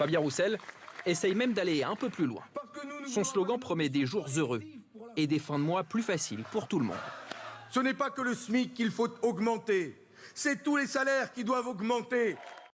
Fabien Roussel essaye même d'aller un peu plus loin. Son slogan promet des jours heureux et des fins de mois plus faciles pour tout le monde. Ce n'est pas que le SMIC qu'il faut augmenter, c'est tous les salaires qui doivent augmenter.